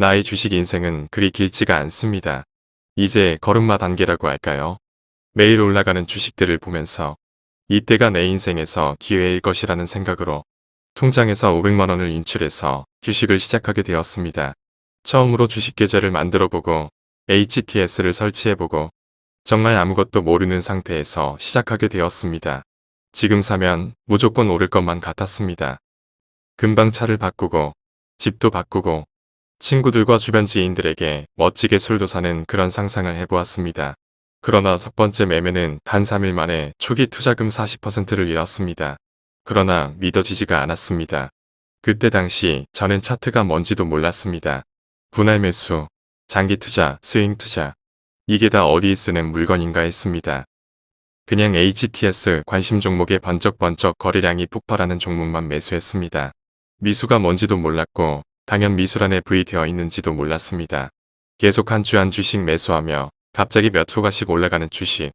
나의 주식 인생은 그리 길지가 않습니다. 이제 걸음마 단계라고 할까요? 매일 올라가는 주식들을 보면서 이때가 내 인생에서 기회일 것이라는 생각으로 통장에서 500만원을 인출해서 주식을 시작하게 되었습니다. 처음으로 주식 계좌를 만들어보고 HTS를 설치해보고 정말 아무것도 모르는 상태에서 시작하게 되었습니다. 지금 사면 무조건 오를 것만 같았습니다. 금방 차를 바꾸고 집도 바꾸고 친구들과 주변 지인들에게 멋지게 술도 사는 그런 상상을 해보았습니다. 그러나 첫 번째 매매는 단 3일 만에 초기 투자금 40%를 잃었습니다. 그러나 믿어지지가 않았습니다. 그때 당시 저는 차트가 뭔지도 몰랐습니다. 분할 매수, 장기 투자, 스윙 투자 이게 다 어디에 쓰는 물건인가 했습니다. 그냥 HTS 관심 종목의 번쩍번쩍 거래량이 폭발하는 종목만 매수했습니다. 미수가 뭔지도 몰랐고 당연 미수란에 V 되어 있는지도 몰랐습니다. 계속 한 주 한 주씩 매수하며 갑자기 몇 호가씩 올라가는 주식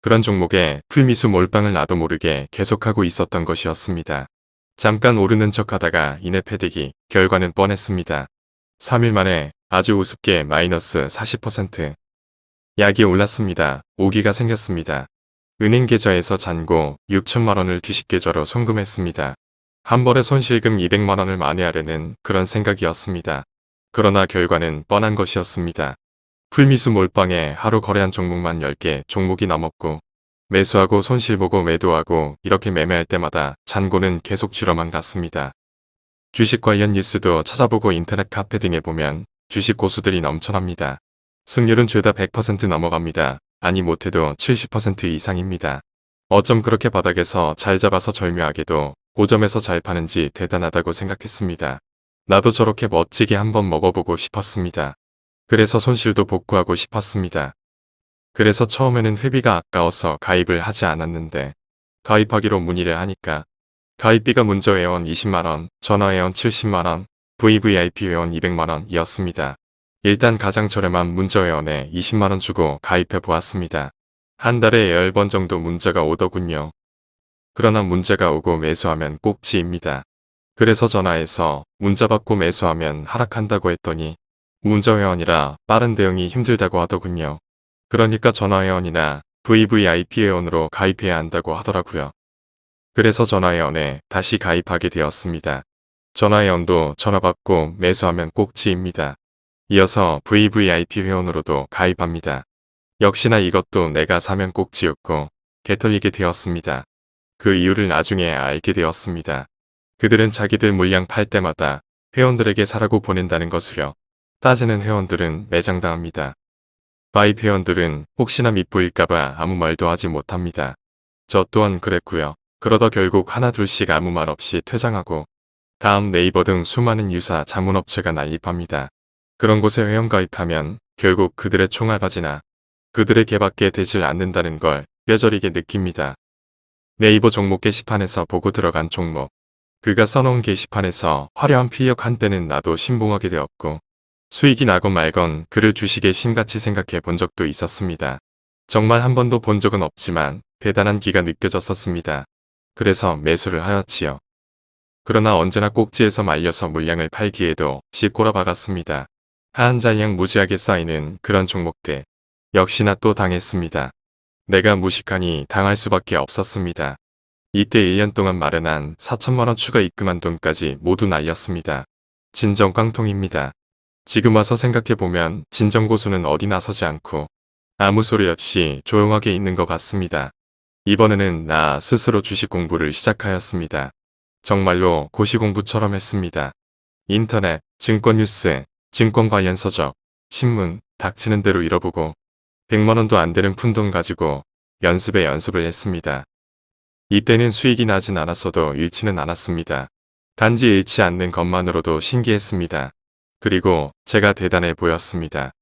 그런 종목에 풀미수 몰빵을 나도 모르게 계속하고 있었던 것이었습니다. 잠깐 오르는 척하다가 이내 패대기 결과는 뻔했습니다. 3일 만에 아주 우습게 마이너스 40% 약이 올랐습니다. 오기가 생겼습니다. 은행 계좌에서 잔고 6천만원을 주식 계좌로 송금했습니다. 한 번에 손실금 200만 원을 만회하려는 그런 생각이었습니다. 그러나 결과는 뻔한 것이었습니다. 풀미수 몰빵에 하루 거래한 종목만 10개 종목이 넘었고 매수하고 손실보고 매도하고 이렇게 매매할 때마다 잔고는 계속 줄어만 갔습니다. 주식 관련 뉴스도 찾아보고 인터넷 카페 등에 보면 주식 고수들이 넘쳐납니다. 승률은 죄다 100% 넘어갑니다. 아니 못해도 70% 이상입니다. 어쩜 그렇게 바닥에서 잘 잡아서 절묘하게도 고점에서 잘 파는지 대단하다고 생각했습니다. 나도 저렇게 멋지게 한번 먹어보고 싶었습니다. 그래서 손실도 복구하고 싶었습니다. 그래서 처음에는 회비가 아까워서 가입을 하지 않았는데 가입하기로 문의를 하니까 가입비가 문자회원 20만원, 전화 회원 70만원, VVIP 회원 200만원이었습니다. 일단 가장 저렴한 문자회원에 20만원 주고 가입해 보았습니다. 한 달에 10번 정도 문자가 오더군요. 그러나 문자가 오고 매수하면 꼭지입니다. 그래서 전화해서 문자 받고 매수하면 하락한다고 했더니 문자회원이라 빠른 대응이 힘들다고 하더군요. 그러니까 전화회원이나 VVIP 회원으로 가입해야 한다고 하더라고요. 그래서 전화회원에 다시 가입하게 되었습니다. 전화회원도 전화받고 매수하면 꼭지입니다. 이어서 VVIP 회원으로도 가입합니다. 역시나 이것도 내가 사면 꼭지였고 개털리게 되었습니다. 그 이유를 나중에 알게 되었습니다. 그들은 자기들 물량 팔 때마다 회원들에게 사라고 보낸다는 것으려 따지는 회원들은 매장당합니다. 가입 회원들은 혹시나 밑보일까봐 아무 말도 하지 못합니다. 저 또한 그랬고요. 그러다 결국 하나 둘씩 아무 말 없이 퇴장하고 다음 네이버 등 수많은 유사 자문업체가 난립합니다. 그런 곳에 회원 가입하면 결국 그들의 총알바지나 그들의 개밖에 되질 않는다는 걸 뼈저리게 느낍니다. 네이버 종목 게시판에서 보고 들어간 종목 그가 써놓은 게시판에서 화려한 필력 한때는 나도 신봉하게 되었고 수익이 나건 말건 그를 주식에 심같이 생각해 본 적도 있었습니다. 정말 한 번도 본 적은 없지만 대단한 기가 느껴졌었습니다. 그래서 매수를 하였지요. 그러나 언제나 꼭지에서 말려서 물량을 팔기에도 씩꼬라 박았습니다. 하한 잔량 무지하게 쌓이는 그런 종목들 역시나 또 당했습니다. 내가 무식하니 당할 수밖에 없었습니다. 이때 1년 동안 마련한 4천만원 추가 입금한 돈까지 모두 날렸습니다. 진정 깡통입니다. 지금 와서 생각해보면 진정 고수는 어디 나서지 않고 아무 소리 없이 조용하게 있는 것 같습니다. 이번에는 나 스스로 주식 공부를 시작하였습니다. 정말로 고시공부처럼 했습니다. 인터넷, 증권 뉴스, 증권 관련 서적, 신문, 닥치는 대로 잃어보고 100만원도 안 되는 푼돈 가지고 연습에 연습을 했습니다. 이때는 수익이 나진 않았어도 잃지는 않았습니다. 단지 잃지 않는 것만으로도 신기했습니다. 그리고 제가 대단해 보였습니다.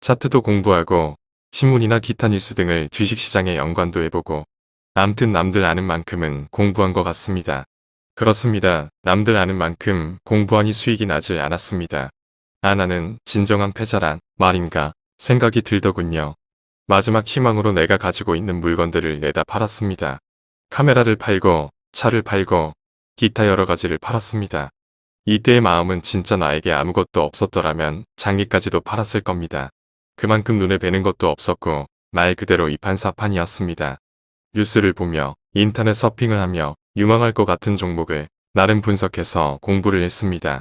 차트도 공부하고 신문이나 기타 뉴스 등을 주식시장에 연관도 해보고 암튼 남들 아는 만큼은 공부한 것 같습니다. 그렇습니다. 남들 아는 만큼 공부하니 수익이 나질 않았습니다. 아 나는 진정한 패자란 말인가 생각이 들더군요. 마지막 희망으로 내가 가지고 있는 물건들을 내다 팔았습니다. 카메라를 팔고 차를 팔고 기타 여러 가지를 팔았습니다. 이때의 마음은 진짜 나에게 아무것도 없었더라면 장기까지도 팔았을 겁니다. 그만큼 눈에 뵈는 것도 없었고 말 그대로 이판사판이었습니다. 뉴스를 보며 인터넷 서핑을 하며 유망할 것 같은 종목을 나름 분석해서 공부를 했습니다.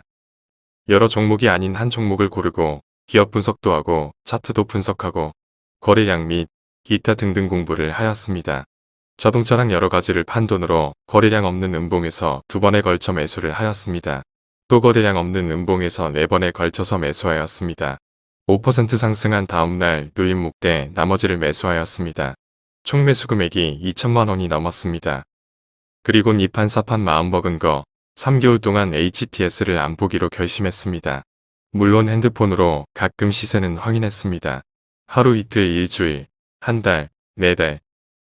여러 종목이 아닌 한 종목을 고르고 기업 분석도 하고 차트도 분석하고 거래량 및 기타 등등 공부를 하였습니다. 자동차랑 여러 가지를 판 돈으로 거래량 없는 음봉에서 두 번에 걸쳐 매수를 하였습니다. 또 거래량 없는 음봉에서 네 번에 걸쳐서 매수하였습니다. 5% 상승한 다음날 누임 목대 나머지를 매수하였습니다. 총 매수 금액이 2천만 원이 넘었습니다. 그리곤 이판 사판 마음먹은 거 3개월 동안 HTS를 안 보기로 결심했습니다. 물론 핸드폰으로 가끔 시세는 확인했습니다. 하루 이틀 일주일, 한 달, 네 달,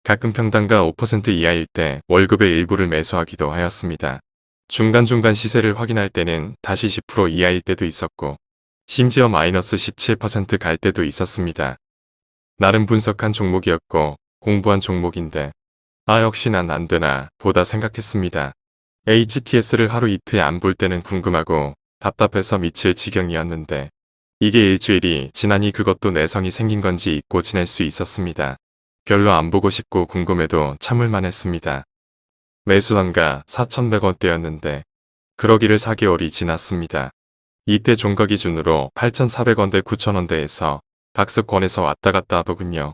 가끔 평단가 5% 이하일 때 월급의 일부를 매수하기도 하였습니다. 중간중간 시세를 확인할 때는 다시 10% 이하일 때도 있었고 심지어 마이너스 17%갈 때도 있었습니다. 나름 분석한 종목이었고 공부한 종목인데 아 역시 난 안되나 보다 생각했습니다. HTS를 하루 이틀 안 볼 때는 궁금하고 답답해서 미칠 지경이었는데 이게 일주일이 지나니 그것도 내성이 생긴 건지 잊고 지낼 수 있었습니다. 별로 안 보고 싶고 궁금해도 참을만 했습니다. 매수단가 4,100원대였는데 그러기를 4개월이 지났습니다. 이때 종가 기준으로 8,400원대 9,000원대에서 박스권에서 왔다 갔다 하더군요.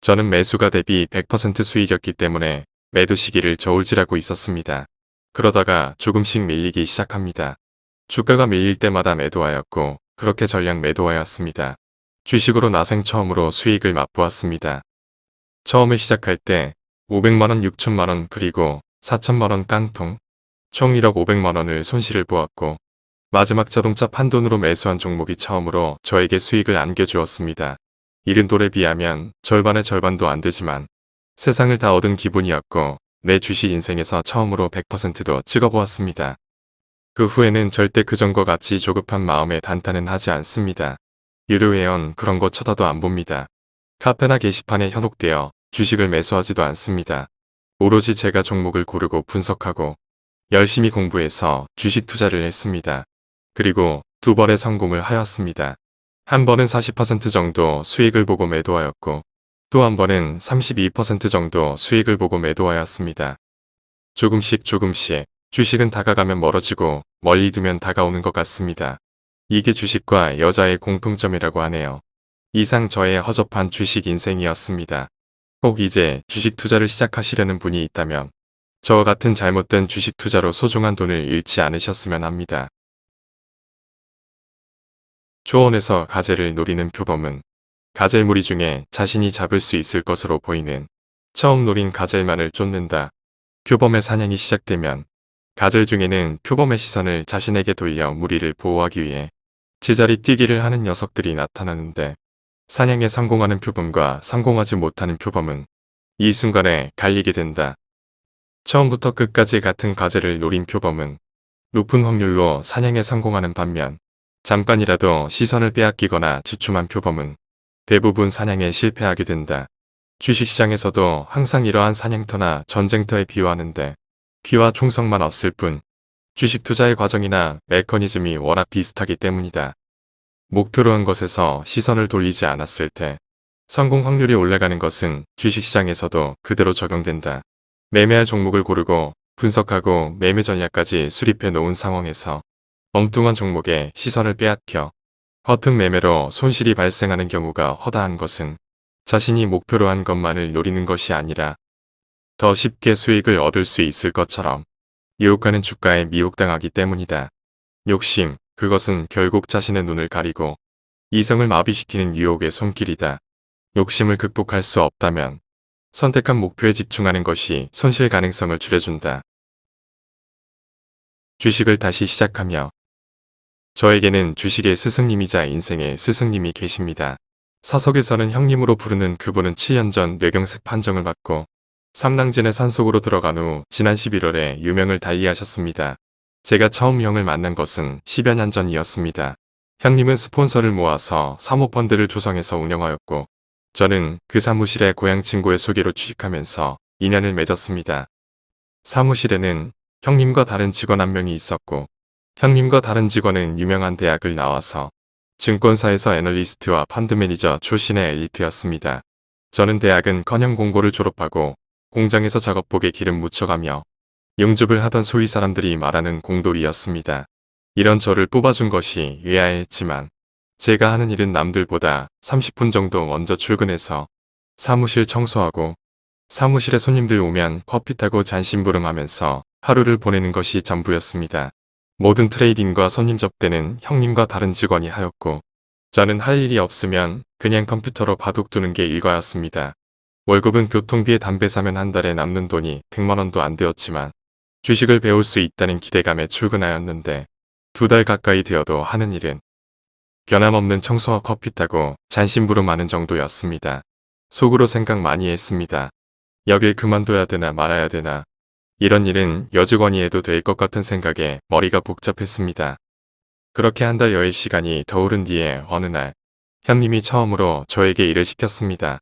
저는 매수가 대비 100% 수익이었기 때문에 매도 시기를 저울질하고 있었습니다. 그러다가 조금씩 밀리기 시작합니다. 주가가 밀릴 때마다 매도하였고 그렇게 전량 매도하였습니다. 주식으로 나생 처음으로 수익을 맛보았습니다. 처음에 시작할 때 500만원, 6천만원 그리고 4천만원 깡통 총 1억 500만원을 손실을 보았고 마지막 자동차 판돈으로 매수한 종목이 처음으로 저에게 수익을 안겨주었습니다. 이른 돌에 비하면 절반의 절반도 안 되지만 세상을 다 얻은 기분이었고 내 주식 인생에서 처음으로 100%도 찍어보았습니다. 그 후에는 절대 그전과 같이 조급한 마음에 단타는 하지 않습니다. 유료회원 그런 거 쳐다도 안 봅니다. 카페나 게시판에 현혹되어 주식을 매수하지도 않습니다. 오로지 제가 종목을 고르고 분석하고 열심히 공부해서 주식 투자를 했습니다. 그리고 두 번의 성공을 하였습니다. 한 번은 40% 정도 수익을 보고 매도하였고 또 한 번은 32% 정도 수익을 보고 매도하였습니다. 조금씩 조금씩 주식은 다가가면 멀어지고 멀리 두면 다가오는 것 같습니다. 이게 주식과 여자의 공통점이라고 하네요. 이상 저의 허접한 주식 인생이었습니다. 꼭 이제 주식 투자를 시작하시려는 분이 있다면 저와 같은 잘못된 주식 투자로 소중한 돈을 잃지 않으셨으면 합니다. 초원에서 가재를 노리는 표범은 가젤무리 중에 자신이 잡을 수 있을 것으로 보이는 처음 노린 가젤만을 쫓는다. 표범의 사냥이 시작되면 가젤 중에는 표범의 시선을 자신에게 돌려 무리를 보호하기 위해 제자리 뛰기를 하는 녀석들이 나타나는데 사냥에 성공하는 표범과 성공하지 못하는 표범은 이 순간에 갈리게 된다. 처음부터 끝까지 같은 가젤을 노린 표범은 높은 확률로 사냥에 성공하는 반면 잠깐이라도 시선을 빼앗기거나 주춤한 표범은 대부분 사냥에 실패하게 된다. 주식시장에서도 항상 이러한 사냥터나 전쟁터에 비유하는데 귀와 총성만 없을 뿐 주식 투자의 과정이나 메커니즘이 워낙 비슷하기 때문이다. 목표로 한 것에서 시선을 돌리지 않았을 때 성공 확률이 올라가는 것은 주식시장에서도 그대로 적용된다. 매매할 종목을 고르고 분석하고 매매 전략까지 수립해 놓은 상황에서 엉뚱한 종목에 시선을 빼앗겨 허튼 매매로 손실이 발생하는 경우가 허다한 것은 자신이 목표로 한 것만을 노리는 것이 아니라 더 쉽게 수익을 얻을 수 있을 것처럼 유혹하는 주가에 미혹당하기 때문이다. 욕심, 그것은 결국 자신의 눈을 가리고 이성을 마비시키는 유혹의 손길이다. 욕심을 극복할 수 없다면 선택한 목표에 집중하는 것이 손실 가능성을 줄여준다. 주식을 다시 시작하며 저에게는 주식의 스승님이자 인생의 스승님이 계십니다. 사석에서는 형님으로 부르는 그분은 7년 전 뇌경색 판정을 받고 삼랑진의 산속으로 들어간 후 지난 11월에 유명을 달리하셨습니다. 제가 처음 형을 만난 것은 10여 년 전이었습니다. 형님은 스폰서를 모아서 사모펀드를 조성해서 운영하였고 저는 그 사무실에 고향 친구의 소개로 취직하면서 인연을 맺었습니다. 사무실에는 형님과 다른 직원 한 명이 있었고 형님과 다른 직원은 유명한 대학을 나와서 증권사에서 애널리스트와 펀드 매니저 출신의 엘리트였습니다. 저는 대학은 커녕 공고를 졸업하고 공장에서 작업복에 기름 묻혀가며 용접을 하던 소위 사람들이 말하는 공돌이였습니다. 이런 저를 뽑아준 것이 의아했지만 제가 하는 일은 남들보다 30분 정도 먼저 출근해서 사무실 청소하고 사무실에 손님들 오면 커피 타고 잔심부름하면서 하루를 보내는 것이 전부였습니다. 모든 트레이딩과 손님 접대는 형님과 다른 직원이 하였고 저는 할 일이 없으면 그냥 컴퓨터로 바둑 두는 게 일과였습니다. 월급은 교통비에 담배 사면 한 달에 남는 돈이 100만원도 안 되었지만 주식을 배울 수 있다는 기대감에 출근하였는데 두 달 가까이 되어도 하는 일은 변함없는 청소와 커피 타고 잔심부름하는 정도였습니다. 속으로 생각 많이 했습니다. 여길 그만둬야 되나 말아야 되나 이런 일은 여직원이 해도 될 것 같은 생각에 머리가 복잡했습니다. 그렇게 한 달 여의 시간이 더 오른 뒤에 어느 날 현님이 처음으로 저에게 일을 시켰습니다.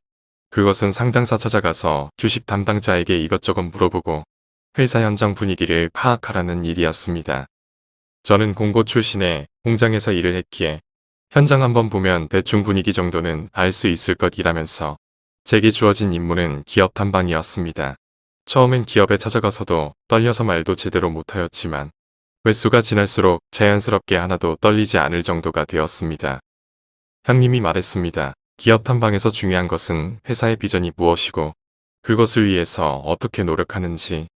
그것은 상장사 찾아가서 주식 담당자에게 이것저것 물어보고 회사 현장 분위기를 파악하라는 일이었습니다. 저는 공고 출신에 공장에서 일을 했기에 현장 한번 보면 대충 분위기 정도는 알 수 있을 것이라면서 제게 주어진 임무는 기업 탐방이었습니다. 처음엔 기업에 찾아가서도 떨려서 말도 제대로 못하였지만 횟수가 지날수록 자연스럽게 하나도 떨리지 않을 정도가 되었습니다. 형님이 말했습니다. 기업 탐방에서 중요한 것은 회사의 비전이 무엇이고 그것을 위해서 어떻게 노력하는지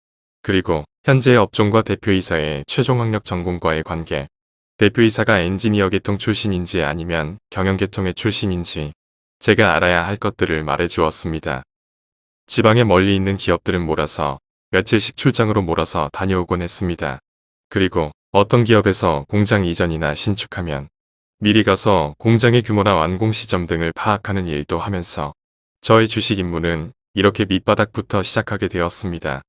그리고 현재의 업종과 대표이사의 최종 학력 전공과의 관계 대표이사가 엔지니어 계통 출신인지 아니면 경영 계통의 출신인지 제가 알아야 할 것들을 말해주었습니다. 지방에 멀리 있는 기업들은 몰아서 며칠씩 출장으로 몰아서 다녀오곤 했습니다. 그리고 어떤 기업에서 공장 이전이나 신축하면 미리 가서 공장의 규모나 완공 시점 등을 파악하는 일도 하면서 저의 주식 임무는 이렇게 밑바닥부터 시작하게 되었습니다.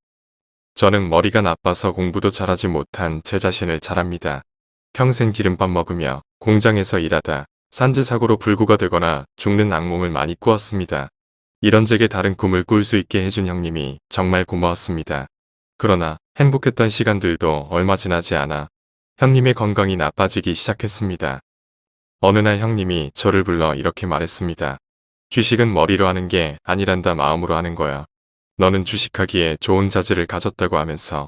저는 머리가 나빠서 공부도 잘하지 못한 제 자신을 잘합니다. 평생 기름밥 먹으며 공장에서 일하다 산지사고로 불구가 되거나 죽는 악몽을 많이 꾸었습니다. 이런 제게 다른 꿈을 꿀 수 있게 해준 형님이 정말 고마웠습니다. 그러나 행복했던 시간들도 얼마 지나지 않아 형님의 건강이 나빠지기 시작했습니다. 어느 날 형님이 저를 불러 이렇게 말했습니다. 주식은 머리로 하는 게 아니란다 마음으로 하는 거야. 너는 주식하기에 좋은 자질을 가졌다고 하면서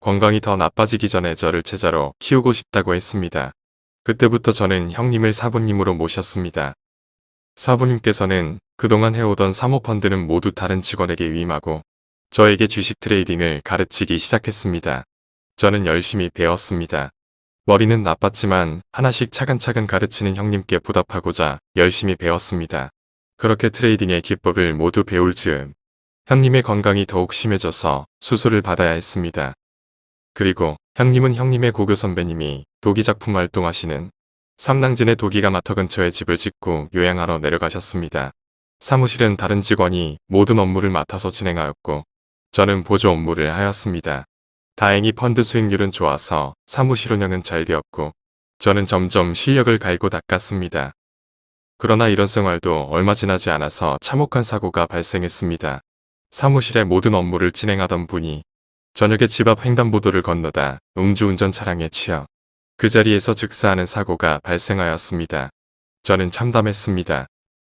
건강이 더 나빠지기 전에 저를 제자로 키우고 싶다고 했습니다. 그때부터 저는 형님을 사부님으로 모셨습니다. 사부님께서는 그동안 해오던 사모펀드는 모두 다른 직원에게 위임하고 저에게 주식 트레이딩을 가르치기 시작했습니다. 저는 열심히 배웠습니다. 머리는 나빴지만 하나씩 차근차근 가르치는 형님께 보답하고자 열심히 배웠습니다. 그렇게 트레이딩의 기법을 모두 배울 즈음 형님의 건강이 더욱 심해져서 수술을 받아야 했습니다. 그리고 형님은 형님의 고교 선배님이 도기 작품 활동하시는 삼랑진의 도기가 마터 근처에 집을 짓고 요양하러 내려가셨습니다. 사무실은 다른 직원이 모든 업무를 맡아서 진행하였고 저는 보조 업무를 하였습니다. 다행히 펀드 수익률은 좋아서 사무실 운영은 잘 되었고 저는 점점 실력을 갈고 닦았습니다. 그러나 이런 생활도 얼마 지나지 않아서 참혹한 사고가 발생했습니다. 사무실의 모든 업무를 진행하던 분이 저녁에 집 앞 횡단보도를 건너다 음주운전 차량에 치여 그 자리에서 즉사하는 사고가 발생하였습니다. 저는 참담했습니다.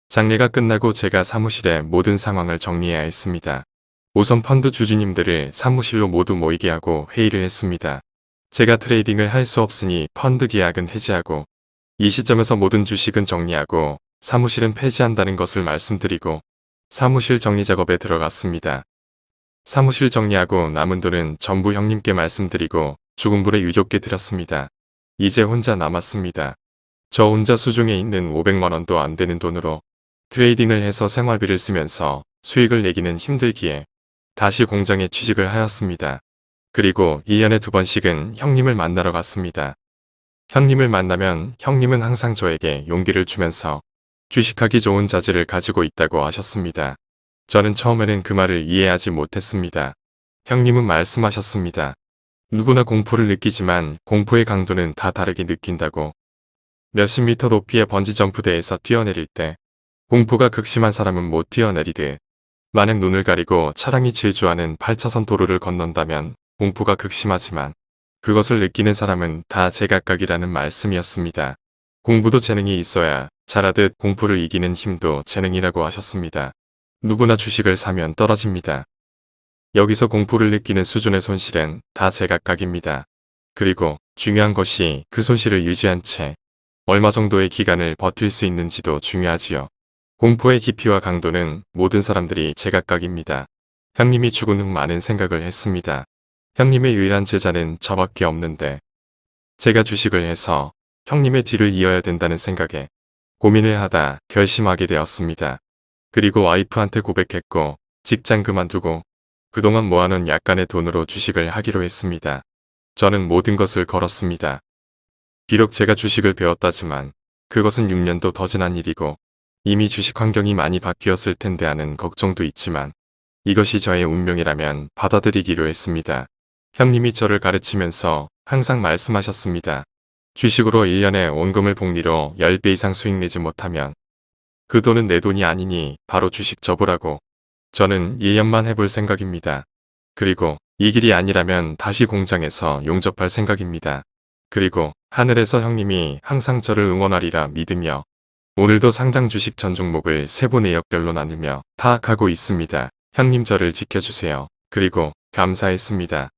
장례가 끝나고 제가 사무실의 모든 상황을 정리해야 했습니다. 우선 펀드 주주님들을 사무실로 모두 모이게 하고 회의를 했습니다. 제가 트레이딩을 할 수 없으니 펀드 계약은 해지하고 이 시점에서 모든 주식은 정리하고 사무실은 폐지한다는 것을 말씀드리고 사무실 정리 작업에 들어갔습니다. 사무실 정리하고 남은 돈은 전부 형님께 말씀드리고 죽은 불에 유족께 드렸습니다. 이제 혼자 남았습니다. 저 혼자 수중에 있는 500만원도 안 되는 돈으로 트레이딩을 해서 생활비를 쓰면서 수익을 내기는 힘들기에 다시 공장에 취직을 하였습니다. 그리고 1년에 두 번씩은 형님을 만나러 갔습니다. 형님을 만나면 형님은 항상 저에게 용기를 주면서 주식하기 좋은 자질을 가지고 있다고 하셨습니다. 저는 처음에는 그 말을 이해하지 못했습니다. 형님은 말씀하셨습니다. 누구나 공포를 느끼지만 공포의 강도는 다 다르게 느낀다고. 몇십 미터 높이의 번지점프대에서 뛰어내릴 때 공포가 극심한 사람은 못 뛰어내리듯 만약 눈을 가리고 차량이 질주하는 8차선 도로를 건넌다면 공포가 극심하지만 그것을 느끼는 사람은 다 제각각이라는 말씀이었습니다. 공부도 재능이 있어야 잘하듯 공부를 이기는 힘도 재능이라고 하셨습니다. 누구나 주식을 사면 떨어집니다. 여기서 공포를 느끼는 수준의 손실은 다 제각각입니다. 그리고 중요한 것이 그 손실을 유지한 채 얼마 정도의 기간을 버틸 수 있는지도 중요하지요. 공포의 깊이와 강도는 모든 사람들이 제각각입니다. 형님이 죽은 후 많은 생각을 했습니다. 형님의 유일한 제자는 저밖에 없는데 제가 주식을 해서 형님의 뒤를 이어야 된다는 생각에 고민을 하다 결심하게 되었습니다. 그리고 와이프한테 고백했고 직장 그만두고 그동안 모아놓은 약간의 돈으로 주식을 하기로 했습니다. 저는 모든 것을 걸었습니다. 비록 제가 주식을 배웠다지만 그것은 6년도 더 지난 일이고 이미 주식 환경이 많이 바뀌었을 텐데 하는 걱정도 있지만 이것이 저의 운명이라면 받아들이기로 했습니다. 형님이 저를 가르치면서 항상 말씀하셨습니다. 주식으로 1년에 원금을 복리로 10배 이상 수익 내지 못하면 그 돈은 내 돈이 아니니 바로 주식 접으라고 저는 1년만 해볼 생각입니다. 그리고 이 길이 아니라면 다시 공장에서 용접할 생각입니다. 그리고 하늘에서 형님이 항상 저를 응원하리라 믿으며 오늘도 상당 주식 전 종목을 세부 내역별로 나누며 파악하고 있습니다. 형님 저를 지켜주세요. 그리고 감사했습니다.